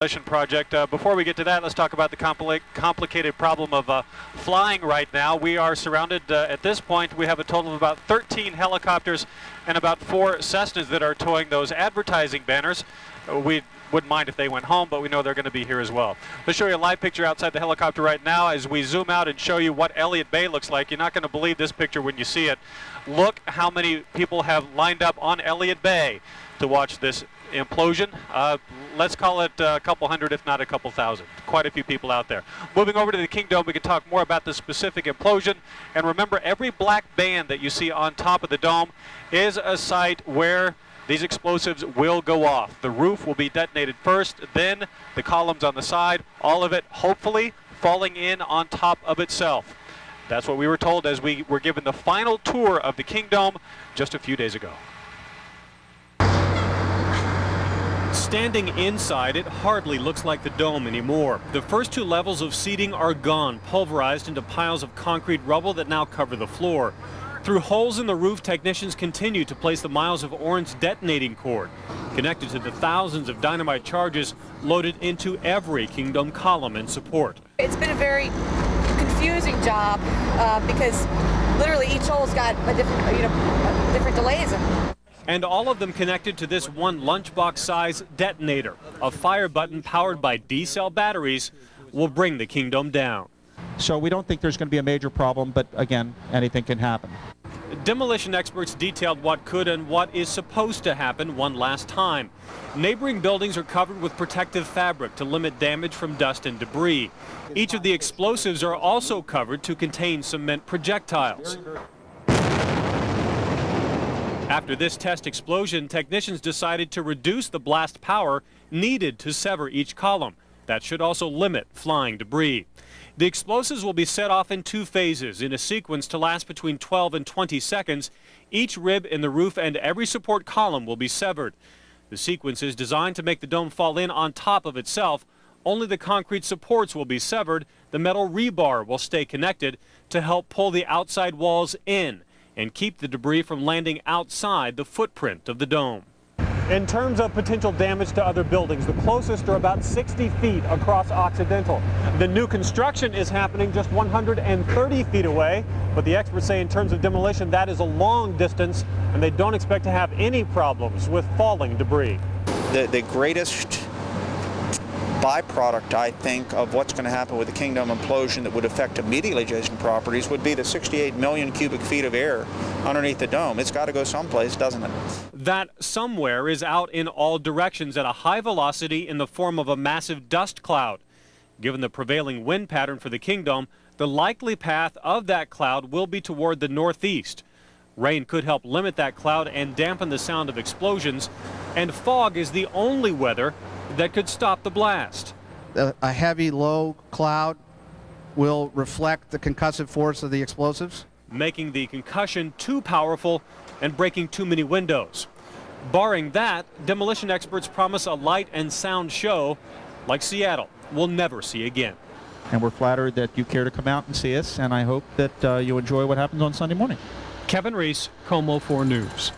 Project. Uh, before we get to that, let's talk about the compli complicated problem of uh, flying right now. We are surrounded, uh, at this point, we have a total of about 13 helicopters and about four Cessnas that are towing those advertising banners. Uh, we wouldn't mind if they went home, but we know they're going to be here as well. Let's show you a live picture outside the helicopter right now as we zoom out and show you what Elliott Bay looks like. You're not going to believe this picture when you see it. Look how many people have lined up on Elliott Bay to watch this implosion. Uh, let's call it a couple hundred, if not a couple thousand. Quite a few people out there. Moving over to the Kingdome, we can talk more about the specific implosion. And remember, every black band that you see on top of the dome is a site where these explosives will go off. The roof will be detonated first, then the columns on the side, all of it hopefully falling in on top of itself. That's what we were told as we were given the final tour of the Kingdome just a few days ago. Standing inside, it hardly looks like the dome anymore. The first two levels of seating are gone, pulverized into piles of concrete rubble that now cover the floor. Through holes in the roof, technicians continue to place the miles of orange detonating cord, connected to the thousands of dynamite charges loaded into every Kingdome column and support. It's been a very confusing job uh, because literally each hole's got a different, you know, different delays. And all of them connected to this one lunchbox size detonator. A fire button powered by D-cell batteries will bring the Kingdome down. So we don't think there's going to be a major problem, but again, anything can happen. Demolition experts detailed what could and what is supposed to happen one last time. Neighboring buildings are covered with protective fabric to limit damage from dust and debris. Each of the explosives are also covered to contain cement projectiles. After this test explosion, technicians decided to reduce the blast power needed to sever each column. That should also limit flying debris. The explosives will be set off in two phases in a sequence to last between 12 and 20 seconds. Each rib in the roof and every support column will be severed. The sequence is designed to make the dome fall in on top of itself. Only the concrete supports will be severed. The metal rebar will stay connected to help pull the outside walls in and keep the debris from landing outside the footprint of the dome. In terms of potential damage to other buildings, the closest are about 60 feet across Occidental. The new construction is happening just 130 feet away, but the experts say in terms of demolition, that is a long distance, and they don't expect to have any problems with falling debris. The, the greatest byproduct, I think, of what's going to happen with the Kingdome implosion that would affect immediately adjacent properties would be the 68 million cubic feet of air underneath the dome. It's got to go someplace, doesn't it? That somewhere is out in all directions at a high velocity in the form of a massive dust cloud. Given the prevailing wind pattern for the Kingdome, the likely path of that cloud will be toward the northeast. Rain could help limit that cloud and dampen the sound of explosions, and fog is the only weather that could stop the blast. A heavy, low cloud will reflect the concussive force of the explosives. Making the concussion too powerful and breaking too many windows. Barring that, demolition experts promise a light and sound show like Seattle will never see again. And we're flattered that you care to come out and see us, and I hope that uh, you enjoy what happens on Sunday morning. Kevin Reese, KOMO 4 News.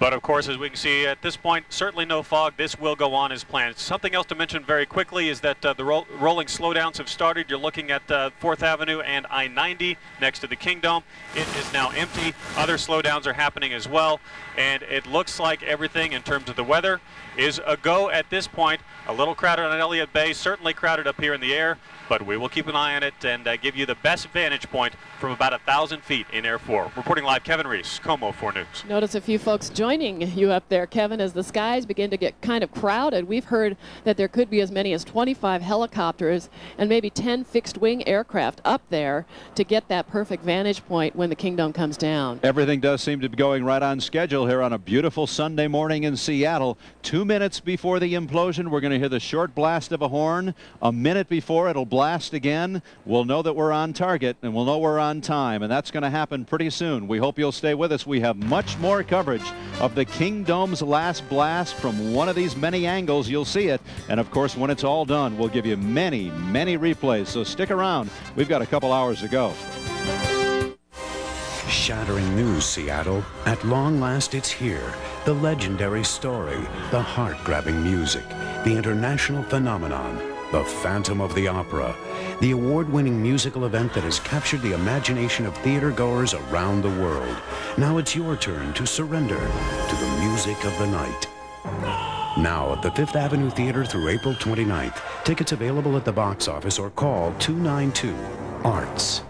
But of course, as we can see at this point, certainly no fog. This will go on as planned. Something else to mention very quickly is that uh, the ro rolling slowdowns have started. You're looking at uh, 4th Avenue and I-90 next to the Kingdome. It is now empty. Other slowdowns are happening as well. And it looks like everything in terms of the weather is a go at this point. A little crowded on Elliott Bay, certainly crowded up here in the air, but we will keep an eye on it and uh, give you the best vantage point from about a thousand feet in Air 4. Reporting live, Kevin Reese, KOMO 4 News. Notice a few folks joining you up there, Kevin, as the skies begin to get kind of crowded. We've heard that there could be as many as 25 helicopters and maybe 10 fixed-wing aircraft up there to get that perfect vantage point when the Kingdome comes down. Everything does seem to be going right on schedule here on a beautiful Sunday morning in Seattle. Two minutes before the implosion, we're going to hear the short blast of a horn. A minute before it'll blast again. We'll know that we're on target and we'll know we're on time, and that's going to happen pretty soon. We hope you'll stay with us. We have much more coverage of the Kingdome's last blast from one of these many angles. You'll see it. And of course, when it's all done, we'll give you many, many replays. So stick around. We've got a couple hours to go. Shattering news, Seattle. At long last, it's here. The legendary story, the heart grabbing music, the international phenomenon, the Phantom of the Opera, the award-winning musical event that has captured the imagination of theatergoers around the world. Now it's your turn to surrender to the music of the night. Now at the Fifth Avenue Theater through April 29th. Tickets available at the box office or call 292 Arts.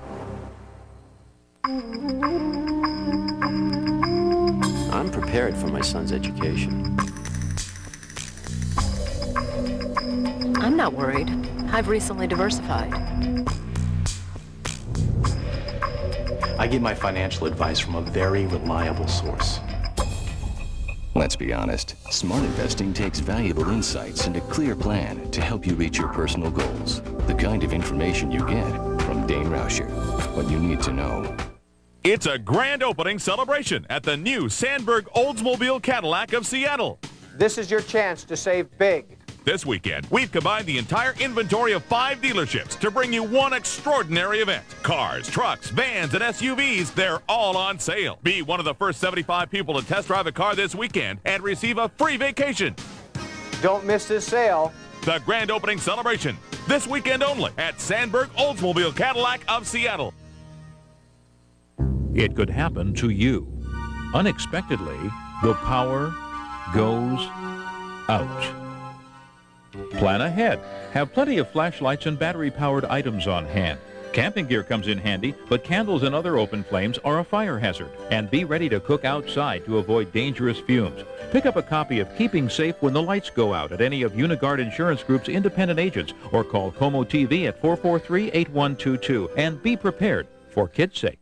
I'm prepared for my son's education. I'm not worried. I've recently diversified. I get my financial advice from a very reliable source. Let's be honest, smart investing takes valuable insights and a clear plan to help you reach your personal goals. The kind of information you get from Dain Rauscher. What you need to know. It's a grand opening celebration at the new Sandberg Oldsmobile Cadillac of Seattle. This is your chance to save big. This weekend, we've combined the entire inventory of five dealerships to bring you one extraordinary event. Cars, trucks, vans, and SUVs, they're all on sale. Be one of the first 75 people to test drive a car this weekend and receive a free vacation. Don't miss this sale. The grand opening celebration, this weekend only at Sandberg Oldsmobile Cadillac of Seattle. It could happen to you. Unexpectedly, the power goes out. Plan ahead. Have plenty of flashlights and battery-powered items on hand. Camping gear comes in handy, but candles and other open flames are a fire hazard. And be ready to cook outside to avoid dangerous fumes. Pick up a copy of Keeping Safe When the Lights Go Out at any of Unigard Insurance Group's independent agents or call KOMO TV at 443-8122 and be prepared for kids' sake.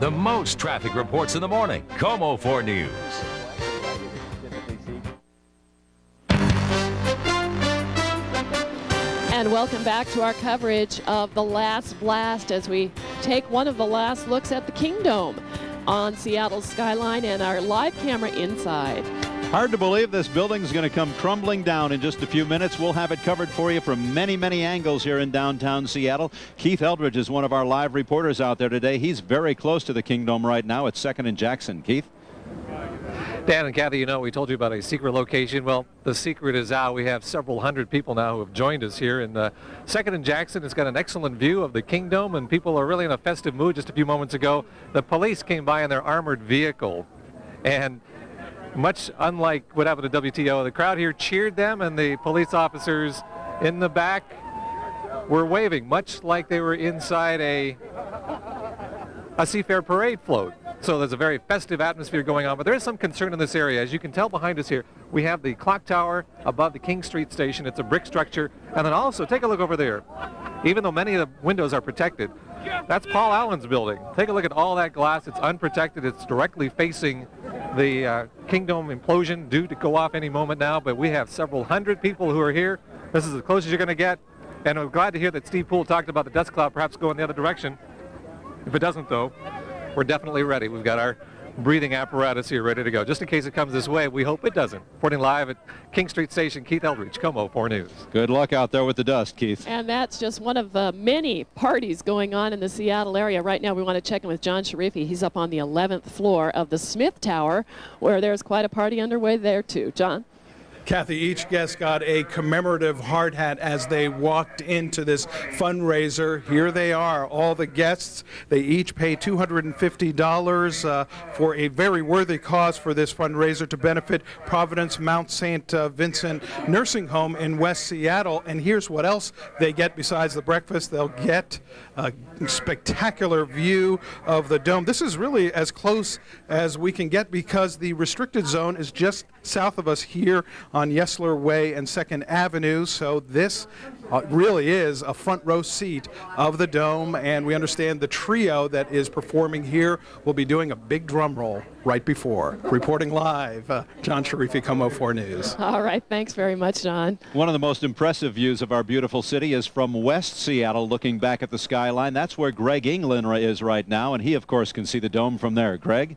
The most traffic reports in the morning. KOMO 4 News. And welcome back to our coverage of the last blast as we take one of the last looks at the Kingdome on Seattle's skyline and our live camera inside. Hard to believe this building is going to come crumbling down in just a few minutes. We'll have it covered for you from many, many angles here in downtown Seattle. Keith Eldridge is one of our live reporters out there today. He's very close to the Kingdome right now at 2nd and Jackson. Keith? Dan and Kathy, you know, we told you about a secret location. Well, the secret is out. We have several hundred people now who have joined us here. And uh, Second and Jackson has got an excellent view of the Kingdome, and people are really in a festive mood. Just a few moments ago, the police came by in their armored vehicle. And much unlike what happened to WTO, the crowd here cheered them, and the police officers in the back were waving, much like they were inside a, a Seafair parade float. So there's a very festive atmosphere going on, but there is some concern in this area. As you can tell behind us here, we have the clock tower above the King Street station. It's a brick structure. And then also, take a look over there. Even though many of the windows are protected, that's Paul Allen's building. Take a look at all that glass. It's unprotected. It's directly facing the uh, Kingdome implosion due to go off any moment now, but we have several hundred people who are here. This is as close as you're going to get. And I'm glad to hear that Steve Poole talked about the dust cloud perhaps going the other direction. If it doesn't, though, we're definitely ready. We've got our breathing apparatus here ready to go. Just in case it comes this way, we hope it doesn't. Reporting live at King Street Station, Keith Eldridge, KOMO 4 News. Good luck out there with the dust, Keith. And that's just one of the many parties going on in the Seattle area. Right now, we want to check in with John Sharify. He's up on the 11th floor of the Smith Tower, where there's quite a party underway there, too. John? Kathy, each guest got a commemorative hard hat as they walked into this fundraiser. Here they are, all the guests. They each pay $250 uh, for a very worthy cause for this fundraiser to benefit Providence Mount St. Uh, Vincent Nursing Home in West Seattle. And here's what else they get besides the breakfast. They'll get a spectacular view of the dome. This is really as close as we can get because the restricted zone is just south of us here on Yesler Way and 2nd Avenue. So this uh, really is a front row seat of the dome. And we understand the trio that is performing here will be doing a big drum roll right before. Reporting live, uh, John Sharify, KOMO 4 News. All right. Thanks very much, John. One of the most impressive views of our beautiful city is from West Seattle, looking back at the skyline. That's where Greg England is right now. And he, of course, can see the dome from there. Greg?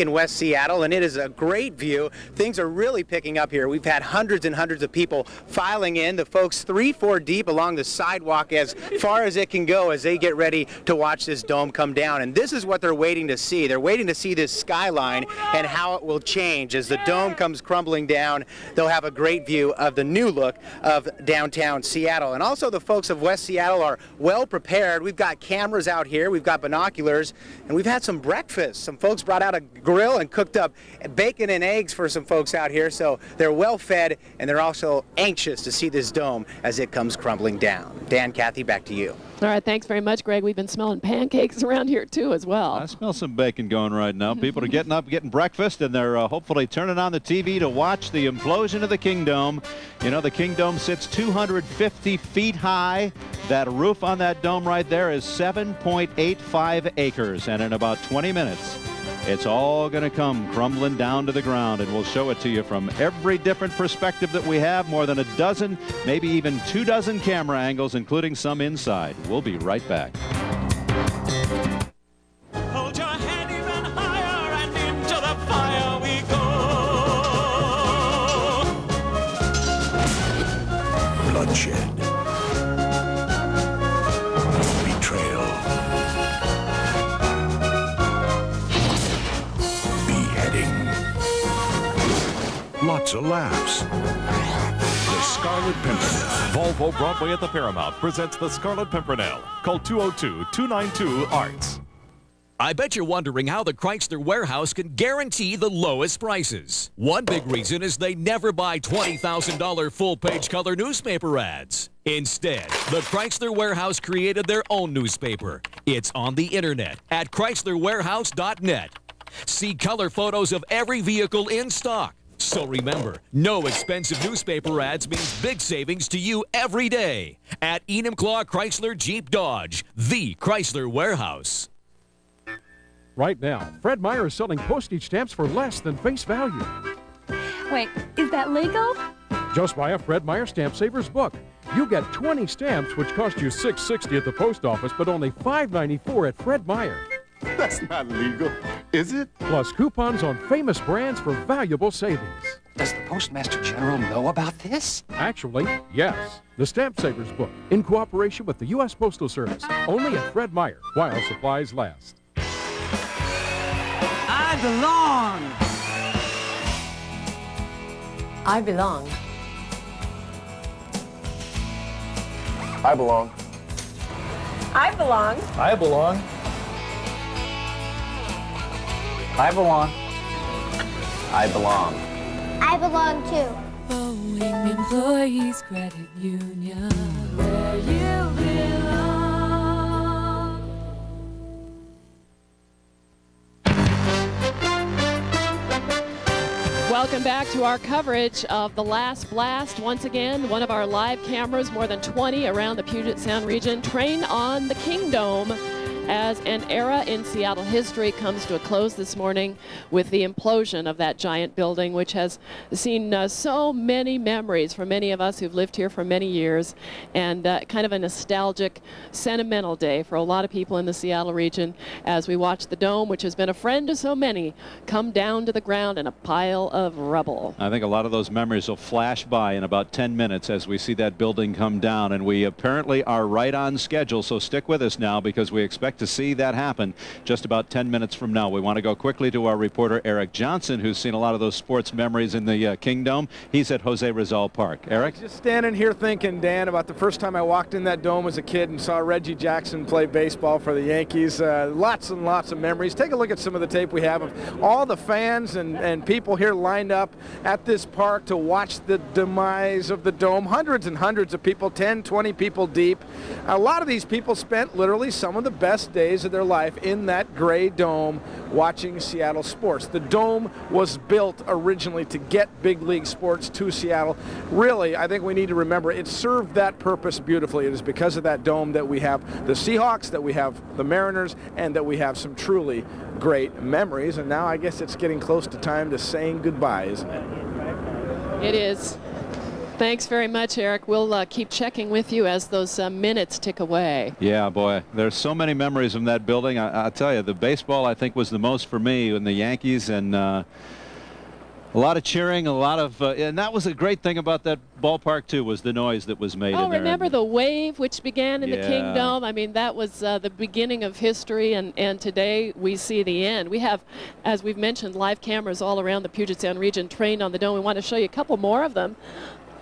In West Seattle, and it is a great view. Things are really picking up here. We've had hundreds and hundreds of people filing in. The folks three, four deep along the sidewalk as far as it can go as they get ready to watch this dome come down. And this is what they're waiting to see. They're waiting to see this skyline and how it will change as the dome comes crumbling down. They'll have a great view of the new look of downtown Seattle. And also the folks of West Seattle are well prepared. We've got cameras out here, we've got binoculars, and we've had some breakfast. Some folks brought out a grill and cooked up bacon and eggs for some folks out here, so they're well fed and they're also anxious to see this dome as it comes crumbling down. Dan, Kathy, back to you. All right, thanks very much, Greg. We've been smelling pancakes around here too, as well. I smell some bacon going right now. People are getting up, getting breakfast, and they're uh, hopefully turning on the TV to watch the implosion of the Kingdome. You know, the Kingdome sits 250 feet high. That roof on that dome right there is 7.85 acres, and in about 20 minutes, it's all going to come crumbling down to the ground, and we'll show it to you from every different perspective that we have. More than a dozen, maybe even two dozen camera angles, including some inside. We'll be right back. Hold Lots of laughs. The Scarlet Pimpernel. Volvo Broadway at the Paramount presents the Scarlet Pimpernel. Call 202-292-ARTS. I bet you're wondering how the Chrysler Warehouse can guarantee the lowest prices. One big reason is they never buy $20,000 full page color newspaper ads. Instead, the Chrysler Warehouse created their own newspaper. It's on the internet at chryslerwarehouse.net. See color photos of every vehicle in stock. So remember, no expensive newspaper ads means big savings to you every day. At Enumclaw Chrysler Jeep Dodge, the Chrysler Warehouse. Right now, Fred Meyer is selling postage stamps for less than face value. Wait, is that legal? Just buy a Fred Meyer Stamp Savers book. You get 20 stamps, which cost you $6.60 at the post office, but only $5.94 at Fred Meyer. That's not legal, is it? Plus coupons on famous brands for valuable savings. Does the Postmaster General know about this? Actually, yes. The Stamp Savers book, in cooperation with the U.S. Postal Service, only at Fred Meyer, while supplies last. I belong. I belong. I belong. I belong. I belong. I belong. I belong. I belong I belong too. Boeing Employees Credit Union, where you belong. Welcome back to our coverage of the last blast. Once again, one of our live cameras, more than 20 around the Puget Sound region, train on the Kingdome as an era in Seattle history comes to a close this morning with the implosion of that giant building, which has seen uh, so many memories for many of us who've lived here for many years, and uh, kind of a nostalgic, sentimental day for a lot of people in the Seattle region as we watch the dome, which has been a friend to so many, come down to the ground in a pile of rubble. I think a lot of those memories will flash by in about 10 minutes as we see that building come down. And we apparently are right on schedule. So stick with us now because we expect to see that happen just about 10 minutes from now. We want to go quickly to our reporter, Eric Johnson, who's seen a lot of those sports memories in the uh, Kingdome. He's at Jose Rizal Park. Eric? Just standing here thinking, Dan, about the first time I walked in that dome as a kid and saw Reggie Jackson play baseball for the Yankees. Uh, lots and lots of memories. Take a look at some of the tape we have of all the fans and, and people here lined up at this park to watch the demise of the dome. Hundreds and hundreds of people, 10, 20 people deep. A lot of these people spent literally some of the best days of their life in that gray dome watching Seattle sports. The dome was built originally to get big league sports to Seattle. Really, I think we need to remember it served that purpose beautifully. It is because of that dome that we have the Seahawks, that we have the Mariners, and that we have some truly great memories. And now I guess it's getting close to time to saying goodbye, isn't it? It is. Thanks very much, Eric. We'll uh, keep checking with you as those uh, minutes tick away. Yeah, boy, there's so many memories from that building. I, I tell you, the baseball I think was the most for me, and the Yankees, and uh, a lot of cheering, a lot of, uh, and that was a great thing about that ballpark too, was the noise that was made Oh, in there. remember the wave which began in the Yeah. Kingdome? I mean, that was uh, the beginning of history, and, and today we see the end. We have, as we've mentioned, live cameras all around the Puget Sound region trained on the dome. We want to show you a couple more of them.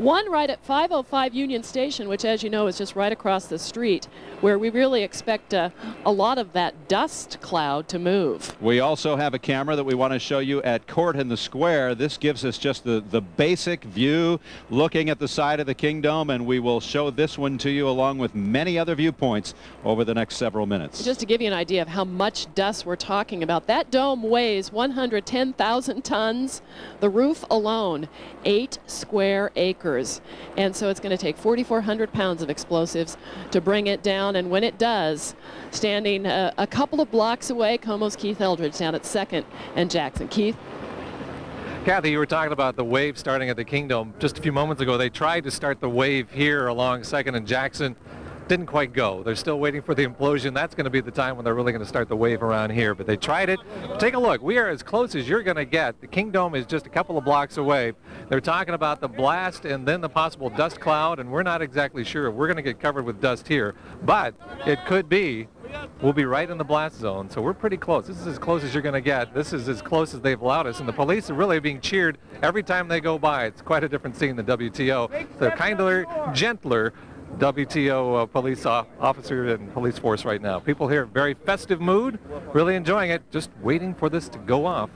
One right at 505 Union Station, which, as you know, is just right across the street, where we really expect uh, a lot of that dust cloud to move. We also have a camera that we want to show you at Court in the Square. This gives us just the, the basic view looking at the side of the Kingdome, and we will show this one to you along with many other viewpoints over the next several minutes. Just to give you an idea of how much dust we're talking about, that dome weighs 110,000 tons. The roof alone, eight square acres. And so it's going to take 4,400 pounds of explosives to bring it down. And when it does, standing uh, a couple of blocks away, KOMO's Keith Eldridge down at second and Jackson. Keith? Kathy, you were talking about the wave starting at the Kingdome. Just a few moments ago, they tried to start the wave here along Second and Jackson. Didn't quite go. They're still waiting for the implosion. That's going to be the time when they're really going to start the wave around here. But they tried it. Take a look. We are as close as you're going to get. The Kingdome is just a couple of blocks away. They're talking about the blast and then the possible dust cloud, and we're not exactly sure if we're going to get covered with dust here. But it could be We'll be right in the blast zone, so we're pretty close. This is as close as you're going to get. This is as close as they've allowed us, and the police are really being cheered every time they go by. It's quite a different scene than WTO. They're kinder, gentler WTO uh, police officer and police force right now. People here, very festive mood, really enjoying it, just waiting for this to go off.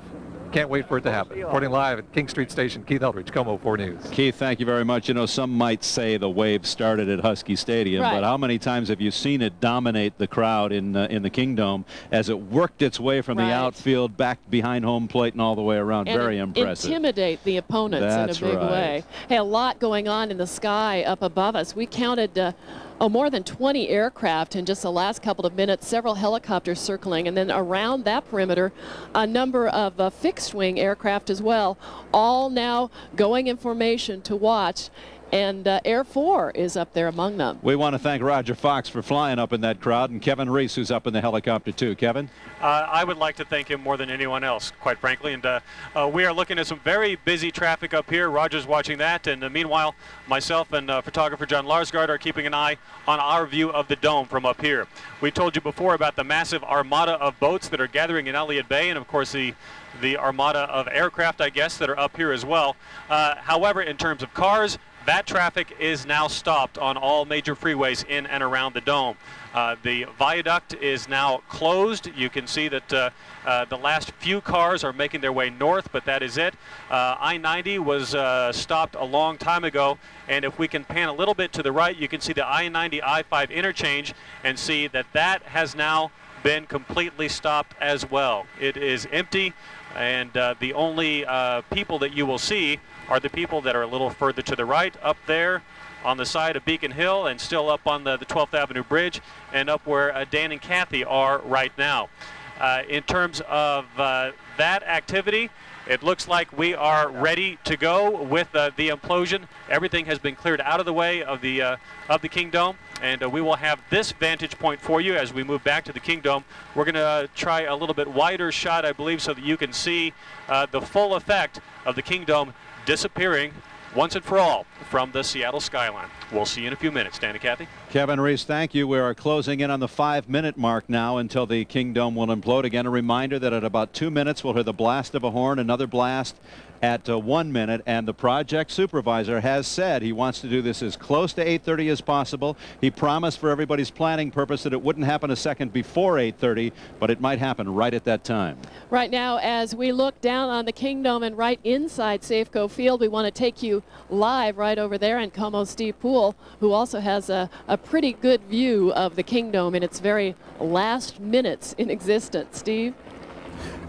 Can't wait for it to happen. Reporting live at King Street Station, Keith Eldridge, KOMO 4 News. Keith, thank you very much. You know, some might say the wave started at Husky Stadium, Right. but how many times have you seen it dominate the crowd in uh, in the Kingdome as it worked its way from Right. the outfield back behind home plate and all the way around? and very in- impressive. intimidate the opponents That's in a big right. way. Hey, a lot going on in the sky up above us. We counted uh, oh, more than 20 aircraft in just the last couple of minutes, several helicopters circling, and then around that perimeter, a number of uh, fixed-wing aircraft as well, all now going in formation to watch. And uh, Air 4 is up there among them. We want to thank Roger Fox for flying up in that crowd and Kevin Reese, who's up in the helicopter too. Kevin? Uh, I would like to thank him more than anyone else, quite frankly. And uh, uh, we are looking at some very busy traffic up here. Roger's watching that. And uh, meanwhile, myself and uh, photographer John Larsgaard are keeping an eye on our view of the dome from up here. We told you before about the massive armada of boats that are gathering in Elliott Bay, and of course the the armada of aircraft, I guess, that are up here as well. Uh, however, in terms of cars, that traffic is now stopped on all major freeways in and around the dome. Uh, the viaduct is now closed. You can see that uh, uh, the last few cars are making their way north, but that is it. Uh, I-90 was uh, stopped a long time ago, and if we can pan a little bit to the right, you can see the I-90 I-5 interchange and see that that has now been completely stopped as well. It is empty, and uh, the only people that you will see are the people that are a little further to the right, up there on the side of Beacon Hill, and still up on the, the 12th Avenue Bridge, and up where uh, Dan and Kathy are right now. Uh, in terms of uh, that activity, it looks like we are ready to go with uh, the implosion. Everything has been cleared out of the way of the uh, of the Kingdome, and uh, we will have this vantage point for you as we move back to the Kingdome. We're going to try a little bit wider shot, I believe, so that you can see the full effect of the Kingdome disappearing once and for all from the Seattle skyline. We'll see you in a few minutes. Dan and Kathy. Kevin Reese, thank you. We are closing in on the five minute mark now until the Kingdome will implode. Again, a reminder that at about two minutes we'll hear the blast of a horn, another blast at uh, one minute, and the project supervisor has said he wants to do this as close to 8.30 as possible. He promised for everybody's planning purpose that it wouldn't happen a second before 8.30, but it might happen right at that time. Right now, as we look down on the Kingdome and right inside Safeco Field, we want to take you live right over there. And KOMO Steve Poole, who also has a, a pretty good view of the Kingdome in its very last minutes in existence. Steve?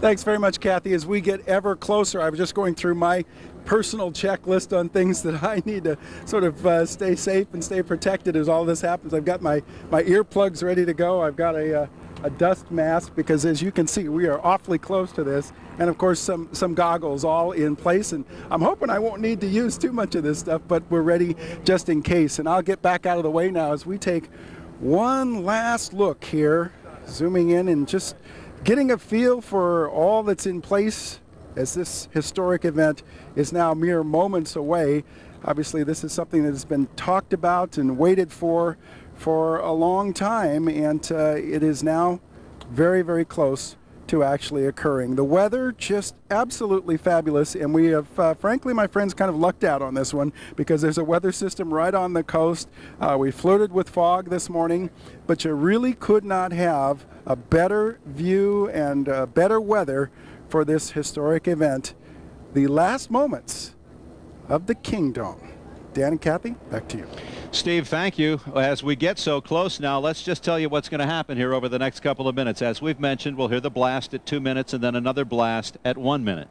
Thanks very much, Kathy. As we get ever closer, I was just going through my personal checklist on things that I need to sort of uh, stay safe and stay protected as all this happens. I've got my, my earplugs ready to go. I've got a, uh, a dust mask because as you can see, we are awfully close to this. And of course, some, some goggles all in place. And I'm hoping I won't need to use too much of this stuff, but we're ready just in case. And I'll get back out of the way now as we take one last look here, zooming in and just getting a feel for all that's in place as this historic event is now mere moments away. Obviously, this is something that has been talked about and waited for for a long time, and uh, it is now very, very close to actually occurring. The weather just absolutely fabulous, and we have, uh, frankly, my friends, kind of lucked out on this one because there's a weather system right on the coast. Uh, we flirted with fog this morning, but you really could not have a better view and uh, better weather for this historic event. The last moments of the Kingdome. Dan and Kathy, back to you. Steve, thank you. As we get so close now, let's just tell you what's going to happen here over the next couple of minutes. As we've mentioned, we'll hear the blast at two minutes and then another blast at one minute.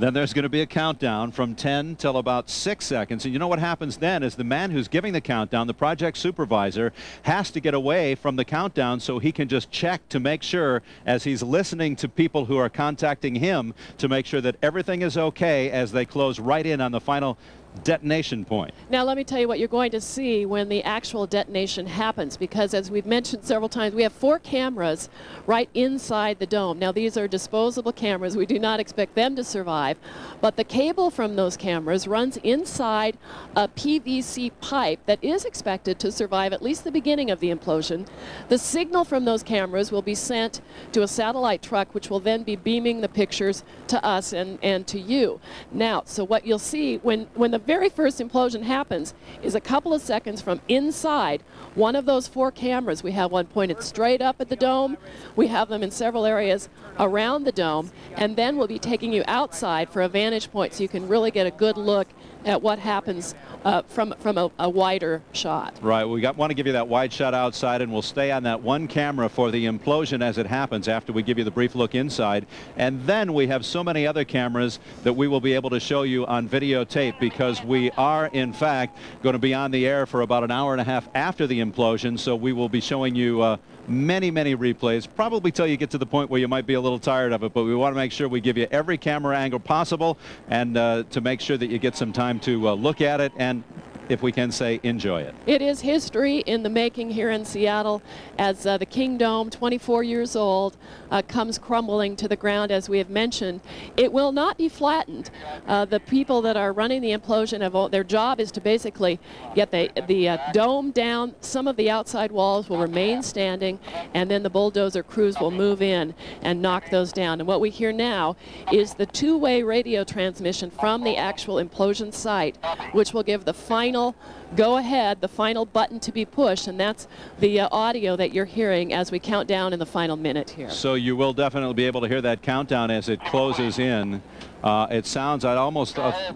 Then there's going to be a countdown from 10 till about 6 seconds. And you know what happens then is the man who's giving the countdown, the project supervisor, has to get away from the countdown so he can just check to make sure as he's listening to people who are contacting him to make sure that everything is okay as they close right in on the final detonation point. Now let me tell you what you're going to see when the actual detonation happens because as we've mentioned several times we have four cameras right inside the dome. Now these are disposable cameras. We do not expect them to survive but the cable from those cameras runs inside a PVC pipe that is expected to survive at least the beginning of the implosion. The signal from those cameras will be sent to a satellite truck which will then be beaming the pictures to us and, and to you. Now so what you'll see when, when the very first implosion happens is a couple of seconds from inside one of those four cameras. We have one pointed straight up at the dome. We have them in several areas around the dome. And then we'll be taking you outside for a vantage point so you can really get a good look at what happens uh, from from a, a, wider shot. Right. We got, want to give you that wide shot outside, and we'll stay on that one camera for the implosion as it happens after we give you the brief look inside. And then we have so many other cameras that we will be able to show you on videotape because we are, in fact, going to be on the air for about an hour and a half after the implosion. So we will be showing you. Uh, many, many replays, probably till you get to the point where you might be a little tired of it, but we want to make sure we give you every camera angle possible and uh, to make sure that you get some time to uh, look at it and if we can say, enjoy it. It is history in the making here in Seattle as uh, the Kingdome, 24 years old, uh, comes crumbling to the ground, as we have mentioned. It will not be flattened. Uh, the people that are running the implosion, have, their job is to basically get the, the uh, dome down. Some of the outside walls will remain standing, and then the bulldozer crews will move in and knock those down. And what we hear now is the two-way radio transmission from the actual implosion site, which will give the final final go ahead, the final button to be pushed, and that's the uh, audio that you're hearing as we count down in the final minute here. So you will definitely be able to hear that countdown as it closes in. Uh, it sounds I'd almost uh,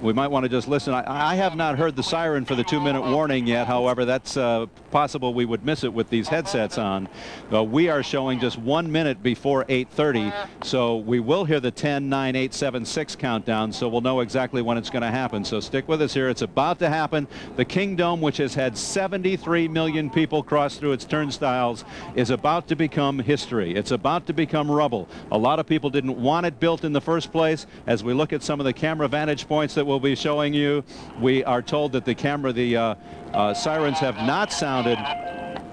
we might want to just listen. I, I, have not heard the siren for the two-minute warning yet. However, that's uh, possible we would miss it with these headsets on. Uh, we are showing just one minute before 8.30, so we will hear the 10, 9, 8, 7, 6 countdown, so we'll know exactly when it's going to happen. So stick with us here. It's about to happen. The Kingdome, which has had 73 million people cross through its turnstiles, is about to become history. It's about to become rubble. A lot of people didn't want it built in the first place. As we look at some of the camera vantage points that we'll be showing you. We are told that the camera, the uh, uh, sirens have not sounded.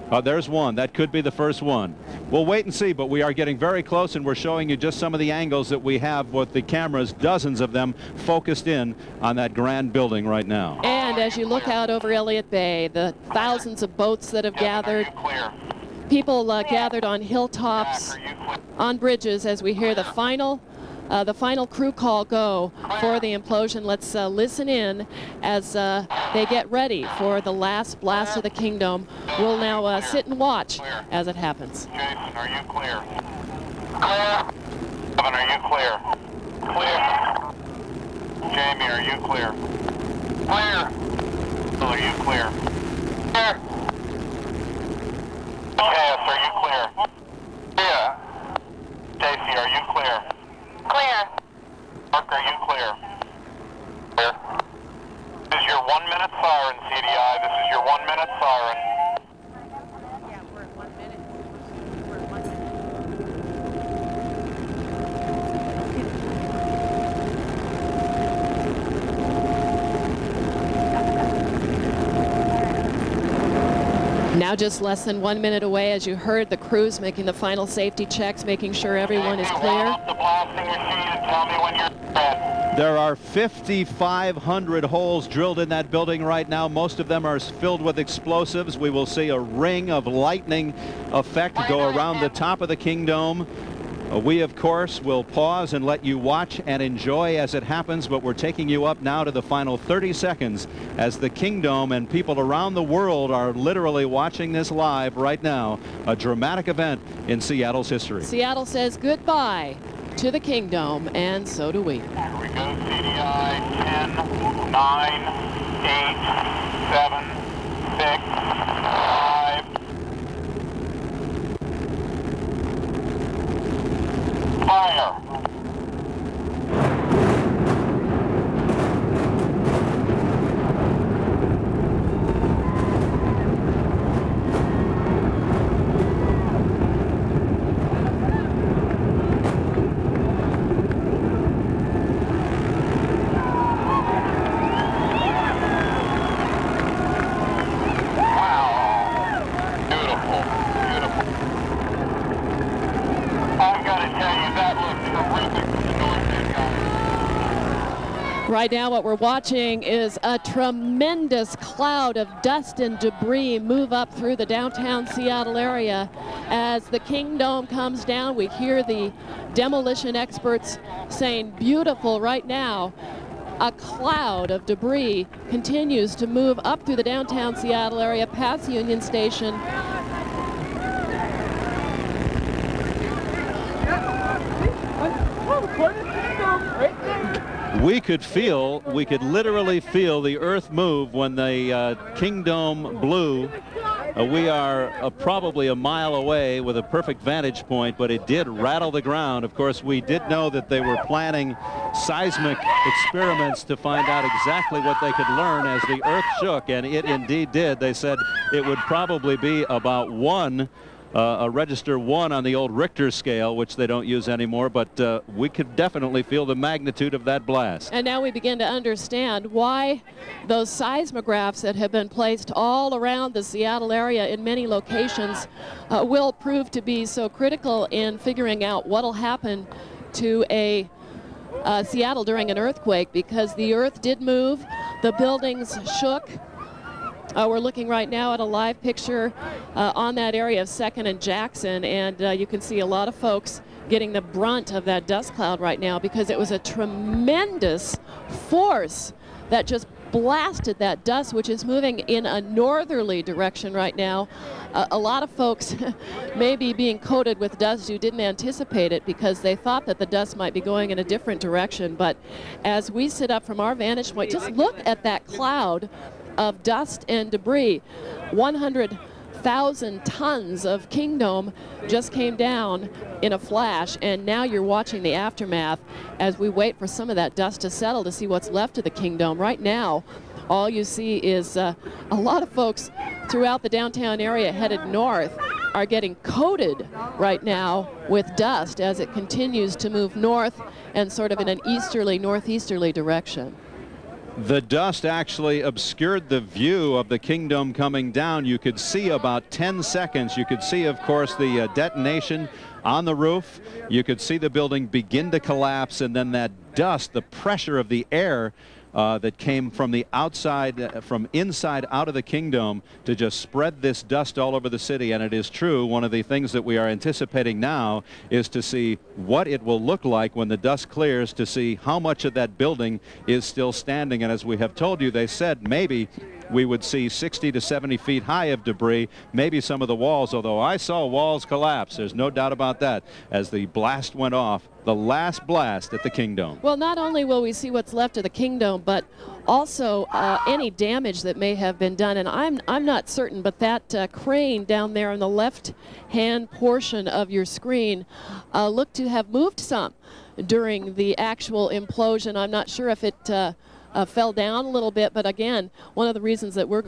Uh, there's one. That could be the first one. We'll wait and see, but we are getting very close, and we're showing you just some of the angles that we have with the cameras, dozens of them, focused in on that grand building right now. And as you look out over Elliott Bay, the thousands of boats that have gathered, people uh, gathered on hilltops, on bridges, as we hear the final uh, the final crew call go for the implosion. Let's uh, listen in as uh, they get ready for the last blast of the Kingdome. We'll now uh, sit and watch as it happens. Jason, are you clear? Clear. Kevin, are you clear? Clear. Jamie, are you clear? Clear. Bill, are you clear? Clear. Cass, are you clear? Yeah. Stacy, are you clear? Clear. Mark, are you clear? Clear. This is your one minute siren, CDI. This is your one minute siren. Just less than one minute away as you heard the crews making the final safety checks, making sure everyone is clear. There are 5,500 holes drilled in that building right now. Most of them are filled with explosives. We will see a ring of lightning effect go around the top of the Kingdome. Uh, we, of course, will pause and let you watch and enjoy as it happens, but we're taking you up now to the final 30 seconds as the Kingdome and people around the world are literally watching this live right now. A dramatic event in Seattle's history. Seattle says goodbye to the Kingdome, and so do we. Here we go, CDI, 10, 9, 8, 7, 6, 5, fire. Beautiful, beautiful. I gotta tell you, that looks terrific from the north end, guys. Right now what we're watching is a tremendous cloud of dust and debris move up through the downtown Seattle area. As the Kingdome comes down, we hear the demolition experts saying beautiful right now. A cloud of debris continues to move up through the downtown Seattle area past Union Station We could feel, we could literally feel the earth move when the uh, Kingdome blew. Uh, we are uh, probably a mile away with a perfect vantage point, but it did rattle the ground. Of course, we did know that they were planning seismic experiments to find out exactly what they could learn as the earth shook, and it indeed did. They said it would probably be about one uh, a register one on the old Richter scale, which they don't use anymore, but uh, we could definitely feel the magnitude of that blast. And now we begin to understand why those seismographs that have been placed all around the Seattle area in many locations uh, will prove to be so critical in figuring out what will happen to a uh, Seattle during an earthquake because the earth did move, the buildings shook, uh, we're looking right now at a live picture uh, on that area of 2nd and Jackson, and uh, you can see a lot of folks getting the brunt of that dust cloud right now because it was a tremendous force that just blasted that dust, which is moving in a northerly direction right now. Uh, a lot of folks may be being coated with dust who didn't anticipate it because they thought that the dust might be going in a different direction. But as we sit up from our vantage point, just look at that cloud of dust and debris. 100,000 tons of Kingdome just came down in a flash, and now you're watching the aftermath as we wait for some of that dust to settle to see what's left of the Kingdome. Right now, all you see is uh, a lot of folks throughout the downtown area headed north are getting coated right now with dust as it continues to move north and sort of in an easterly, northeasterly direction. The dust actually obscured the view of the Kingdome coming down. You could see about 10 seconds. You could see, of course, the uh, detonation on the roof. You could see the building begin to collapse, and then that dust, the pressure of the air uh, that came from the outside, uh, from inside out of the Kingdome to just spread this dust all over the city. And it is true, one of the things that we are anticipating now is to see what it will look like when the dust clears to see how much of that building is still standing. And as we have told you, they said maybe we would see 60 to 70 feet high of debris, maybe some of the walls, although I saw walls collapse. There's no doubt about that as the blast went off, the last blast at the Kingdome. Well, not only will we see what's left of the Kingdome, but also uh, any damage that may have been done. And I'm, I'm not certain, but that uh, crane down there on the left-hand portion of your screen uh, looked to have moved some during the actual implosion. I'm not sure if it uh, uh, fell down a little bit, but again, one of the reasons that we're